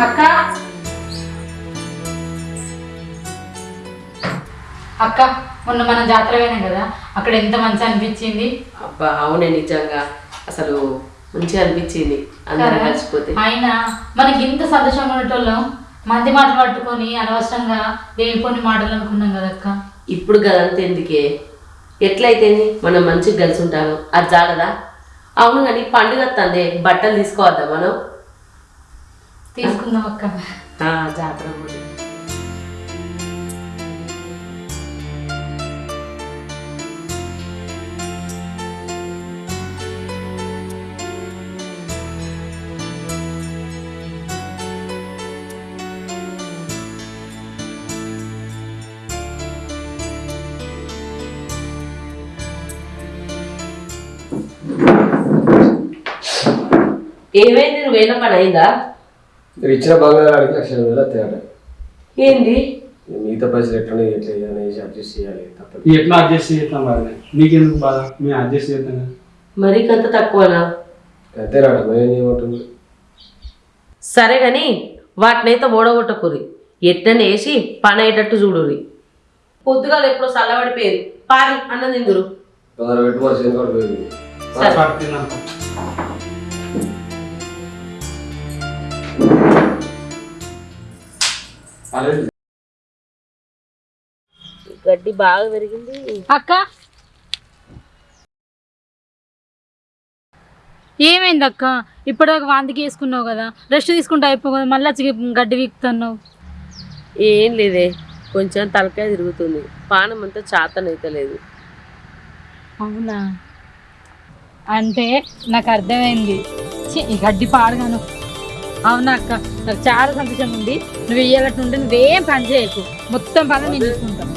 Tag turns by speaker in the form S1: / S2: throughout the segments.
S1: అక్క? అక్క మొన్న మనం జాతర పోయినాం కదా అక్కడ ఎంత మంచి అనిపించింది?
S2: అబ్బా అవునే నిజంగా. అసలు మంచిగా అనిపించింది. అందరం
S1: కదా?
S2: కలిసిపోతే.
S1: అయినా మనకి ఇంత సంతోషంగా ఉండేటోళ్ళం మంది మాటలు పట్టుకొని అనవసరంగా లేనిపోని మాటలు అనుకున్నాం కదా అక్క?
S2: ఇప్పుడు గదంతా ఎందుకే? ఎట్లయితేంది మనం మంచిగా కలిసి ఉంటాము. అది జాలదా అవును కానీ పండుగ వస్తుంది బట్టలు తీసుకోవద్దా మనం?
S1: తీసుకుందాం అక్క.
S2: ఆ, జాతర కూడా ఏమైంది? నువ్వు వేల పని అయిందా?
S3: మీరు ఇచ్చిన బంగారానికి లక్ష వేలు తేడా
S2: ఏంది?
S3: మిగతా పైసలు ఎట్లా ఎట్లా అనేసి అడ్జస్ట్ చేయాలి తప్పదు.
S4: ఎట్లా అడ్జస్ట్ చేస్తాం మరి? నీకెందుకు బాధ? మేము అడ్జస్ట్ చేస్తాం కదా.
S2: మరీ కంత తక్కువనా?
S3: అంతేనాడ మరి ఏమంటుంది
S2: సరే గాని వాటినైతే ఓడగొట్టకురి ఎట్లని వేసి పని అయ్యేటట్టు చూడురి పొద్దుగాలు ఎప్పుడో చల్లబడిపోయేది. పారి అన్నం తిందురు.
S3: తొందర పెట్టి మరి చేను కూడా పోయింది.
S2: గడ్డి బాగా పెరిగింది
S1: అక్క. ఏమైంది అక్క ఇప్పటిదాకా వాంతికి వేసుకున్నావు కదా రెస్ట్ తీసుకుంటే అయిపో కదా మళ్ళీ గడ్డి వీక్తున్నావు.
S2: ఏం లేదే కొంచెం తలకాయ తిరుగుతుంది. పానం అంతా చాతనైతలేదు.
S1: అవునా? అంటే నాకు అర్థమైంది. ఈ గడ్డి పాడగాను. అవునా అక్క? నాకు చాలా సంతోషం ఉంది. నువ్వు ఇయ్యాలట్టు ఉంటే నువ్వేం పని చేయకు. మొత్తం పని నేను చూసుకుంటాను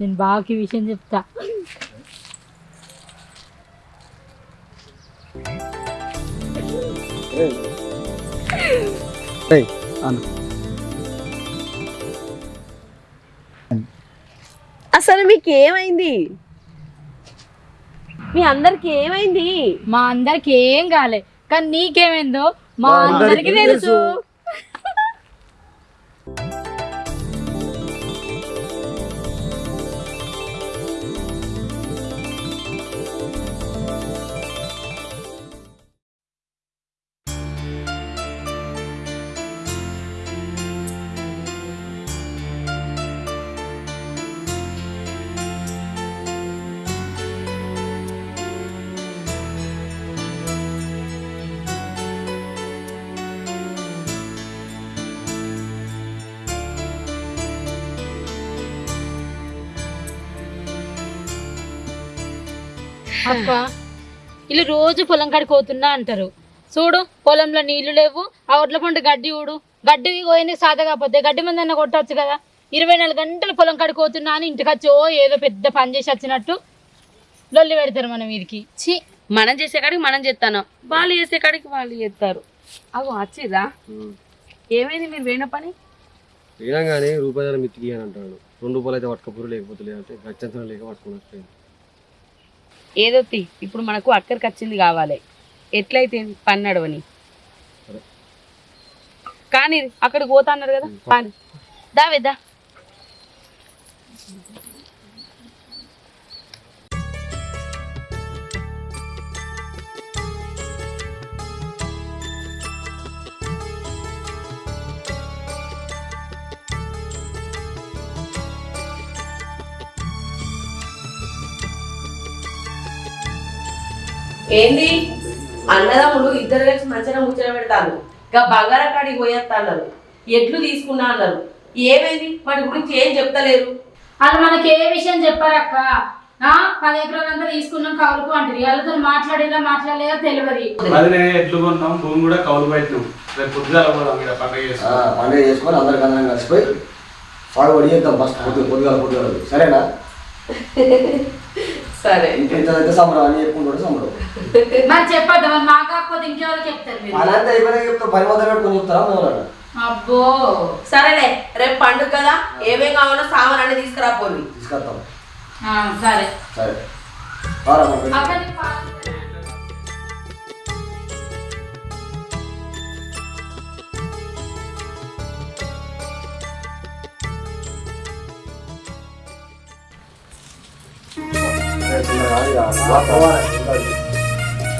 S1: నేను బావకి ఈ విషయం చెప్తా.
S4: అను
S2: అసలు మీకు ఏమైంది? మీ అందరికి ఏమైంది?
S1: మా అందరికి ఏం కాలే. కానీ నీకేమైందో మా అందరికీ తెలుసు. అక్క వీళ్ళు రోజు పొలం కాడికి పోతున్నా అంటారు. చూడు పొలంలో నీళ్ళు లేవు ఆ ఒడ్ల పండు గడ్డి ఊడు. గడ్డి పోయింది సాధ కాకపోతే గడ్డి మంది అన్న కొట్టచ్చు కదా. ఇరవై నాలుగు గంటలు పొలం కాడికి పోతున్నా అని ఇంటికి వచ్చి ఓ ఏదో పెద్ద పని చేసి వచ్చినట్టు లొల్లి పెడతారు మనం వీరికి ఛీ
S2: మనం చేసే కాడికి మనం చేస్తాను. వాళ్ళు చేసే కాడికి వాళ్ళు చేస్తారు. అవు వచ్చిరా ఏమైంది మీరు వేణ పని?
S3: వినంగానే రూపాయల మిత్తికి అని అంటాడు. రెండు రూపాయలు అయితే పట్టుకపోరు లేకపోతే లేదంటే గచ్చంతరం లేక పట్టుకుని వస్తాయి
S2: ఏదో తీ. ఇప్పుడు మనకు అక్కడికి వచ్చింది కావాలి. ఎట్లయితే పని నడవని
S3: సరే.
S2: కానీ అక్కడికి పోతా అన్నారు కదా? దావేదా ఏంది? అన్నదమ్ములు ఇద్దరు కలిసి మంచిగా ముచ్చట పెడతాను ఇంకా బంగారం కాడికి పోయేస్తా అన్నారు. ఎడ్లు తీసుకున్నా అన్నారు. ఏమైంది? వాటి గురించి ఏం చెప్తలేరు?
S1: వాళ్ళు మనకి ఏ విషయం చెప్పారక్క? ఆ, పది ఎకరాలంతా తీసుకున్నాం కౌలుకు అంటారు వాళ్ళతో మాట్లాడేలా మాట్లాడలేదో తెలియదు.
S4: అది ఎట్లు కొన్నాం భూమి కూడా కౌలు పెట్టినాం. రేపు పొద్దుగాల పోదాం ఇక్కడ పండుగ
S3: పండుగ చేసుకొని అందరికి అందరం కలిసిపోయి సాగు పడిచేద్దాం ఫస్ట్ పొద్దు పొద్దుగాల పొద్దుగాల. సరేనా?
S2: సరే.
S3: ఇంత ఇంత సంబరం అని చెప్పుకుంటాడు సంబరం.
S1: మరి చెప్పద్దు మరి మాకు కాకపోతే ఇంకెవరు చెప్తారు మీరు?
S3: అనంత అయిపోయినా చెప్తా పని మొదలు పెట్టుకొని చెప్తారా
S1: అబ్బో.
S2: సరేలే రేపు పండుగ కదా ఏమేం కావాలో సామాన్ అన్ని తీసుకురా పోయి
S3: తీసుకొస్తాం.
S1: ఆ, సరే.
S3: సరే.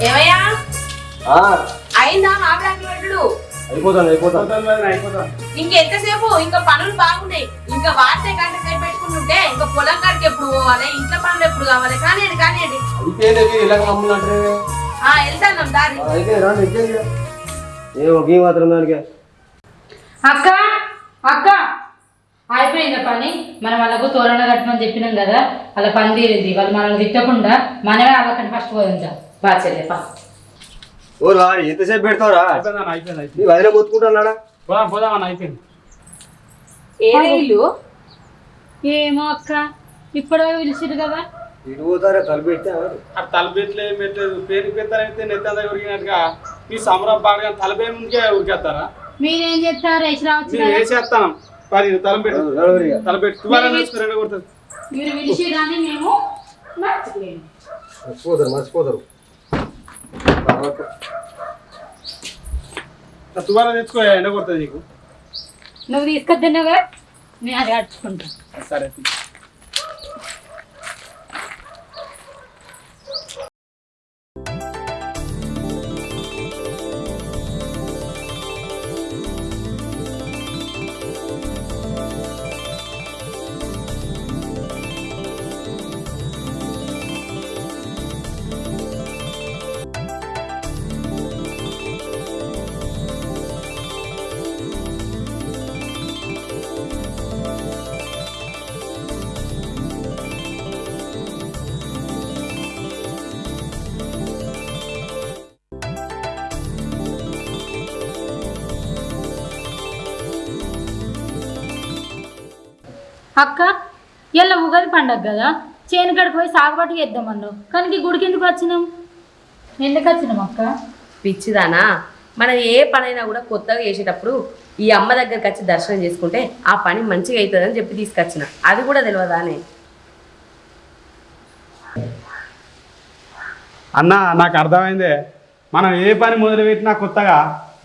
S2: ఏమయ్యా?
S3: ఆ,
S2: అయిందా మామిడాకులు పెట్టుడు
S3: అయిపోతాను
S2: ఇంకెంతసేపు? ఇంకా పనులు బాగున్నాయి. ఇంకా వాడితే గంట సేపు పెట్టుకుంటుంటే ఇంకా పొలం కాడికి ఎప్పుడు పోవాలి? ఇంట్లో పనులు ఎప్పుడు కావాలి?
S3: అంటే
S2: ఆ వెళ్తాను దారి.
S1: అక్క అక్క. అయిపోయిందా పని మనం వాళ్ళకు తోరణ కట్టమని చెప్పినాం కదా వాళ్ళ పని తీరింది. వాళ్ళు మనల్ని తిట్టకుండా మనమే వాళ్ళకంటే ఫస్ట్ పోదాం
S2: బా చెల్లెపా
S3: ఓ రా ఎంతసేపు పెడతావురా? నీ వదిలే
S4: పోదాం పోదాం అన్న అయిపోయింది.
S2: ఏదే ఇల్లు?
S1: ఏమో అక్క ఇప్పుడే పిలిచిరు కదా.
S3: ఇటు పోతారా
S4: తలపెట్లు పెట్టలేదు పేరు పెడతారైతే నెత్తంతా ఉరికినట్టుగా మీ సంబరం పాడగా తలపే ముందుకే ఉరికేస్తారా?
S1: మీరేం చేస్తారు? రావచ్చు
S4: వేసేస్తాను పది తలపెట్టు తలపెట్టు నేర్చుకుని రెండు కొడుతుంది
S1: మీరు పిలిచి కానీ మేము మర్చిపోయాము.
S3: మర్చిపోతారు మర్చిపోతారు.
S4: తువాలా తెచ్చుకో ఎండ కొడుతుంది నీకు.
S1: నువ్వు తీసుకొద్దున్నావా నేను అది కట్టుకుంటా
S4: సరే
S1: అక్క ఇలా ఉగాది పండగ కదా చేను కాడికి పోయి సాగుబాటు చేద్దామన్నావు కానీ ఈ గుడికి ఎందుకు వచ్చినాం? ఎందుకు వచ్చినాం అక్క?
S2: పిచ్చిదానా? మనం ఏ పనైనా కూడా కొత్తగా చేసేటప్పుడు ఈ అమ్మ దగ్గరికి వచ్చి దర్శనం చేసుకుంటే ఆ పని మంచిగా అవుతుందని చెప్పి తీసుకొచ్చిన. అది కూడా తెలియదానే
S4: అన్న నాకు అర్థమైందే. మనం ఏ పని మొదలుపెట్టినా కొత్తగా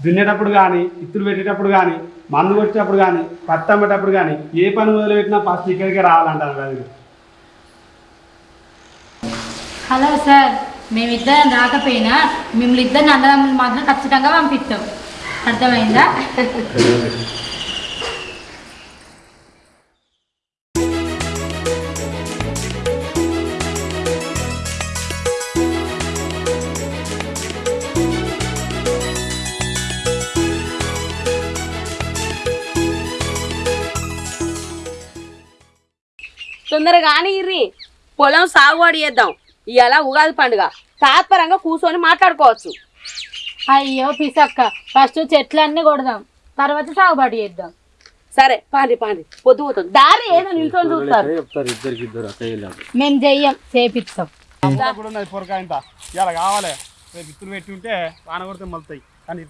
S4: దున్నేటప్పుడు కానీ ఇత్తులు పెట్టేటప్పుడు కానీ మందు కొట్టేటప్పుడు కానీ పత్తం పెట్టేటప్పుడు కానీ ఏ పని మొదలుపెట్టినా ఫస్ట్ ఇక్కడికే రావాలంటాను కదా
S1: హలో సార్ మేమిద్దరం రాకపోయినా మిమ్మల్ని ఇద్దరిని అన్నదమ్ములు మాత్రం ఖచ్చితంగా పంపిస్తాం. అర్థమైందా?
S2: కానీ ఇర్రి. పొలం సాగుబడి చేద్దాం. ఇవాళ ఉగాది పండుగ. తాత్పరంగా కూర్చొని మాట్లాడుకోవచ్చు.
S1: అయ్యో పిసక్క ఫస్ట్ చెట్లన్నీ కొడదాం. తర్వాత సాగుబాటు చేద్దాం.
S2: సరే పాండి పాండి పొద్దు పోతుంది దారి ఏదో నిల్చొని చూస్తారు.
S3: చెప్తారు ఇద్దరికి ఇద్దరు అక్కయ్య
S1: మేము చెయ్యం చేపిస్తాం.
S4: కూడా ఉన్నది ఇలా కావాలి. రేపు ఇత్తులు పెట్టి ఉంటే వాన కొడితే మలుతాయి. కానీ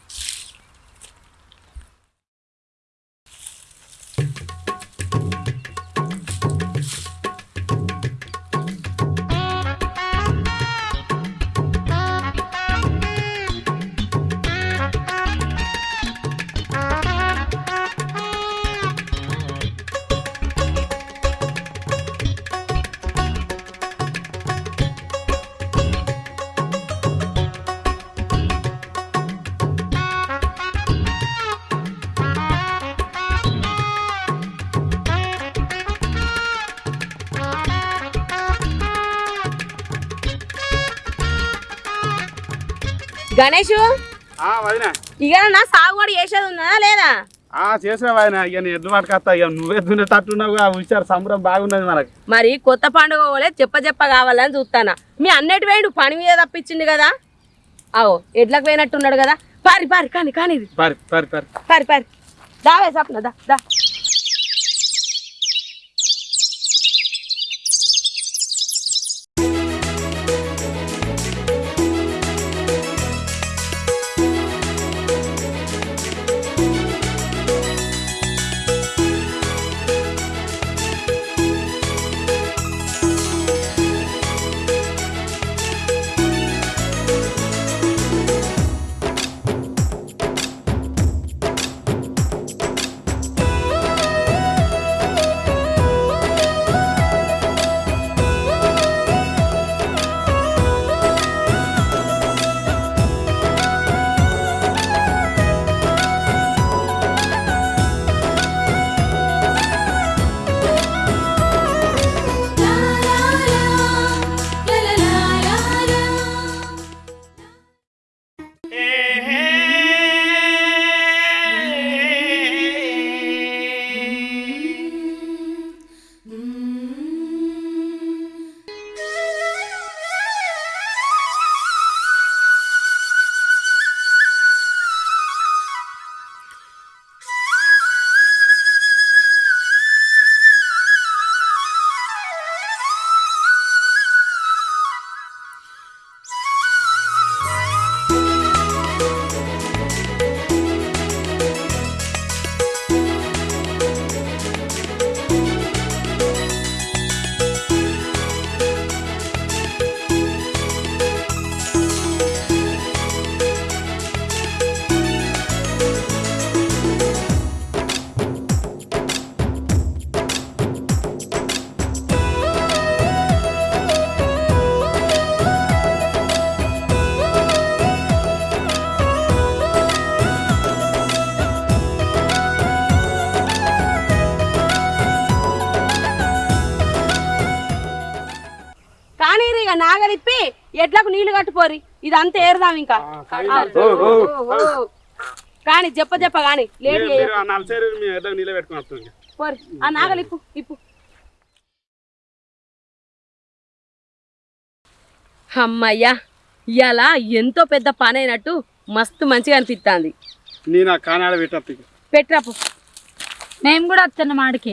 S2: గణేష్? ఇక నా సాగుబడి చేసేది ఉందా లేదా?
S4: ఆ చేసావు ఆయన ఇక ఎడ్లు పట్టుకొస్తా. ఇక నువ్వే దున్నేటట్టున్నావు హుషారు సంబరం బాగున్నది మనకి.
S2: మరి కొత్త పండుగ పోలే చెప్ప చెప్ప కావాలని చూస్తానా. మీ అన్నటి వేడు పని మీద తప్పించింది కదా. అవో ఎడ్లకు పోయినట్టున్నాడు కదా. పారి పారి కానీ కానీ
S4: పరి పరి పరి.
S2: పారి పారి. దావే సప్న దా దా. నాగలిప్పి ఎడ్లకు నీళ్ళు కట్టుపోరి. ఇదంతా ఏరుదాం ఇంకా. కానీ చెప్ప చెప్ప కానీ లేట్
S4: వస్తుంది
S2: పోరి. ఆ నాగలిప్పు ఇప్పు. అమ్మయ్యా ఇవాళ ఎంతో పెద్ద పని అయినట్టు మస్తు మంచిగా అనిపిస్తుంది
S4: నేను కానాడ
S2: పెట్టరాపు
S1: మేము కూడా వస్తున్న మాడికి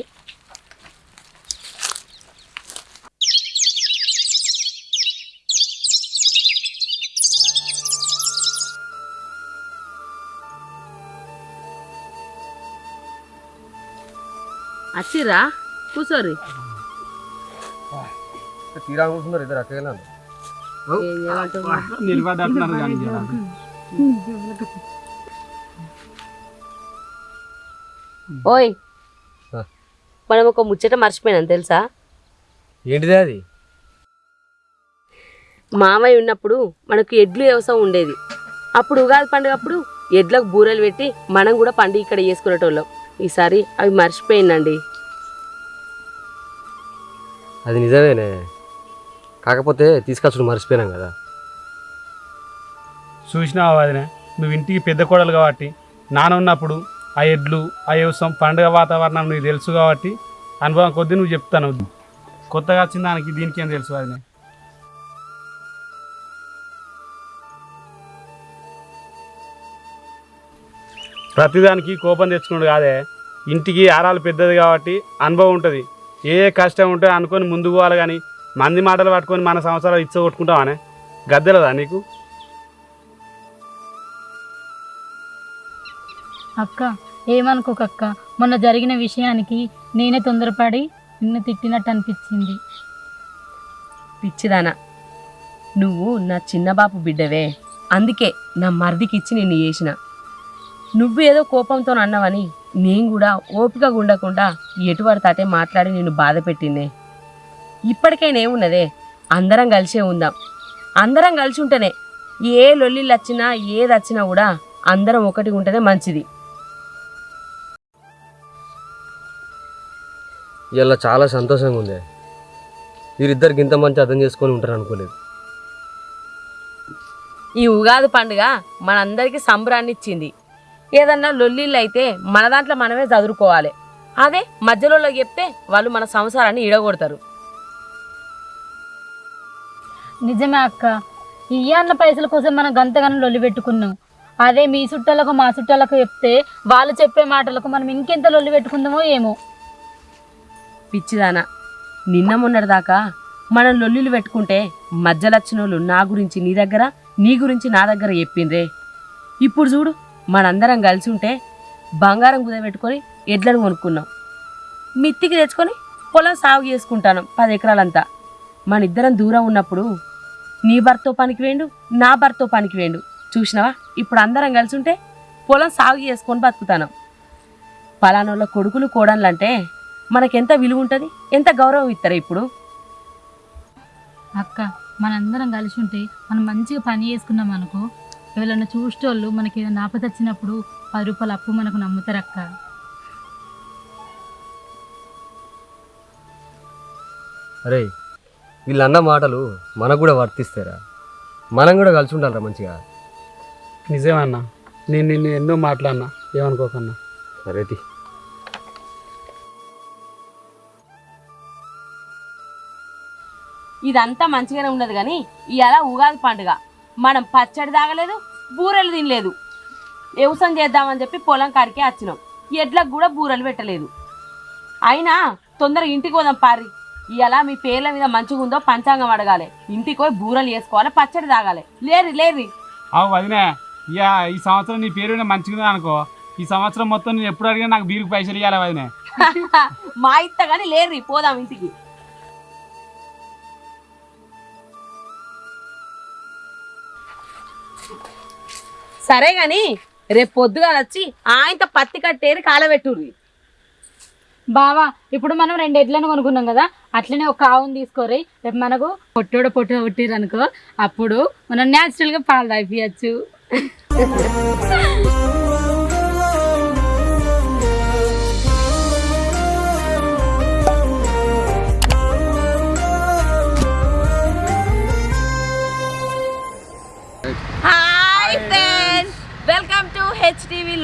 S2: వచ్చిర్రా కూర్చోరి
S3: తీరా కూర్చున్నారు ఇద్దరు అక్కగా
S4: కానీ.
S2: ఓయ్. మనం ఒక ముచ్చట మర్చిపోయినాం తెలుసా?
S3: ఏంటిదే అది?
S2: మామయ్య ఉన్నప్పుడు మనకు ఎడ్లు వ్యవసాయం ఉండేది. అప్పుడు ఉగాది పండుగ అప్పుడు ఎడ్లకు బూరెలు పెట్టి మనం కూడా పండుగ ఇక్కడ చేసుకునేటోళ్ళం. ఈసారి అవి మర్చిపోయిందండి
S3: అది నిజమేనే. కాకపోతే తీసుకొచ్చుడు మర్చిపోయినాం కదా.
S4: చూసినావా వదినే? నువ్వు ఇంటికి పెద్ద కోడలు కాబట్టి నాన్న ఉన్నప్పుడు ఆ ఎడ్లు ఆ వ్యవసాయం పండుగ వాతావరణం నీకు తెలుసు కాబట్టి అనుభవం కొద్దీ నువ్వు చెప్తాను. కొత్తగా వచ్చిన దానికి దీనికి ఏం తెలుసు వదినే? ప్రతిదానికి కోపం తెచ్చుకున్నాడు కాదే. ఇంటికి ఆరాలు పెద్దది కాబట్టి అనుభవం ఉంటుంది. ఏ కష్టం ఉంటే అనుకొని ముందుకు పోవాలి కానీ మంది మాటలు పట్టుకొని మన సంవత్సరాలు ఇచ్చ కొట్టుకుంటావానే? గద్దెలదా నీకు?
S1: అక్క ఏమనుకోక అక్క మొన్న జరిగిన విషయానికి నేనే తొందరపడి నిన్ను తిట్టినట్టు అనిపించింది.
S2: పిచ్చిదానా. నువ్వు నా చిన్న బాపు బిడ్డవే. అందుకే నా మరిదికి ఇచ్చి నిన్ను చేసిన. నువ్వు ఏదో కోపంతో అన్నావని నేను కూడా ఓపికగా ఉండకుండా ఎటు పడితే మాట్లాడి నిన్ను బాధ పెట్టిందే. ఇప్పటికైనా ఏమున్నదే? అందరం కలిసే ఉందాం. అందరం కలిసి ఉంటేనే ఏ లొల్లిళ్ళు వచ్చినా ఏది వచ్చినా కూడా అందరం ఒకటి ఉంటేనే మంచిది.
S3: ఇలా చాలా సంతోషంగా ఉంది. వీరిద్దరికి ఇంత మంచి అర్థం చేసుకొని ఉంటారు అనుకోలేదు.
S2: ఈ ఉగాది పండుగ మనందరికీ సంబరాన్ని ఇచ్చింది ఏదన్నా లొల్లిళ్ళు అయితే మన దాంట్లో మనమే చదువుకోవాలి. అదే మధ్యలో చెప్తే వాళ్ళు మన సంసారాన్ని ఇడగొడతారు
S1: నిజమే అక్క. ఇయ్యన్న పైసల కోసం మనం గంతగానం లొల్లి పెట్టుకున్నాం. అదే మీ చుట్టాలకు మా చుట్టాలకు చెప్తే వాళ్ళు చెప్పే మాటలకు మనం ఇంకెంత లొల్లి పెట్టుకుందామో ఏమో.
S2: పిచ్చిదానా నిన్న మొన్నటిదాకా మనం లొల్లిలు పెట్టుకుంటే మధ్యలచ్చినోళ్ళు నా గురించి నీ దగ్గర నీ గురించి నా దగ్గర చెప్పిండ్రే. ఇప్పుడు చూడు మనందరం కలిసి ఉంటే బంగారం కుదబెట్టుకొని ఎడ్లను కొనుక్కున్నాం. మిత్తికి తెచ్చుకొని పొలం సాగు చేసుకుంటాను పది ఎకరాలంతా. మన ఇద్దరం దూరం ఉన్నప్పుడు నీ భర్తో పనికి వేండు నా భర్తో పనికి వేండు. చూసినావా? ఇప్పుడు అందరం కలిసి ఉంటే పొలం సాగు చేసుకొని బతుకుతాను. పలానోళ్ళ కొడుకులు కోడన్లంటే మనకెంత విలువ ఉంటుంది? ఎంత గౌరవం ఇస్తారు ఇప్పుడు?
S1: అక్క మనందరం కలిసి ఉంటే మనం మంచిగా పని చేసుకున్నాం అనుకో ఎవరైనా చూసేటోళ్ళు మనకి ఏదైనా ఆపద వచ్చినప్పుడు పది రూపాయలు అప్పు మనకు నమ్ముతారు అక్క.
S3: అరే వీళ్ళు అన్న మాటలు మనకు కూడా వర్తిస్తారా మనం కూడా కలిసి ఉండాలరా మంచిగా.
S4: నిజమన్నా నేను నిన్ను ఎన్నో మాట్లాడినా ఏమనుకోకన్నా.
S3: సరే తి.
S2: ఇదంతా మంచిగానే ఉన్నది కానీ ఇవాళ ఉగాది పండుగ. మనం పచ్చడి తాగలేదు బూరెలు తినలేదు. వ్యవసాయం చేద్దామని చెప్పి పొలం కాడికే వచ్చినాం. ఎడ్లకు కూడా బూరెలు పెట్టలేదు. అయినా తొందరగా ఇంటికి పోదాం పారి. ఇవాళ మీ పేర్ల మీద మంచిగా ఉందో పంచాంగం అడగాలి. ఇంటికి పోయి బూరెలు వేసుకోవాలి పచ్చడి తాగాలి. లేరు లేరు
S4: అవు వదినే ఇక ఈ సంవత్సరం నీ పేరు మంచిగా అనుకో. ఈ సంవత్సరం మొత్తం నేను ఎప్పుడు అడిగినా నాకు బీరుకు పైసలు ఇవ్వాలి వదినే.
S2: మా ఇత్త కానీ లేరు పోదాం ఇంటికి. సరే గాని రేపు పొద్దుగా వచ్చి ఆయనతో పత్తి కట్టేది కాలబెట్టుర్రి.
S1: బావా ఇప్పుడు మనం రెండు ఎడ్లను కొనుక్కున్నాం కదా అట్లనే ఒక ఆవును తీసుకోరి రేపు మనకు పొట్టోడ పొట్టు కొట్టిరు అనుకో అప్పుడు మనం న్యాచురల్గా పాలు తాగిపోయచ్చు.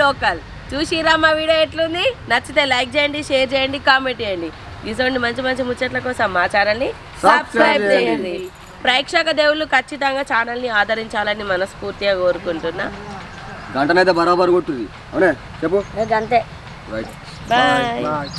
S2: లోకల్. చూసిరా మా వీడియో ఎట్లుంది? నచ్చితే లైక్ చేయండి షేర్ చేయండి కామెంట్ చేయండి. ఇటువంటి మంచి మంచి ముచ్చట్ల కోసం మా ఛానల్ని సబ్స్క్రైబ్ చేయండి. ప్రేక్షక దేవుళ్ళు ఖచ్చితంగా ఛానల్ని ఆదరించాలని మనస్ఫూర్తిగా కోరుకుంటున్నా.
S3: గంటనైతే బరాబర్ కొట్టుది అవునే? చెప్పు.
S2: అంతే.
S3: బాయ్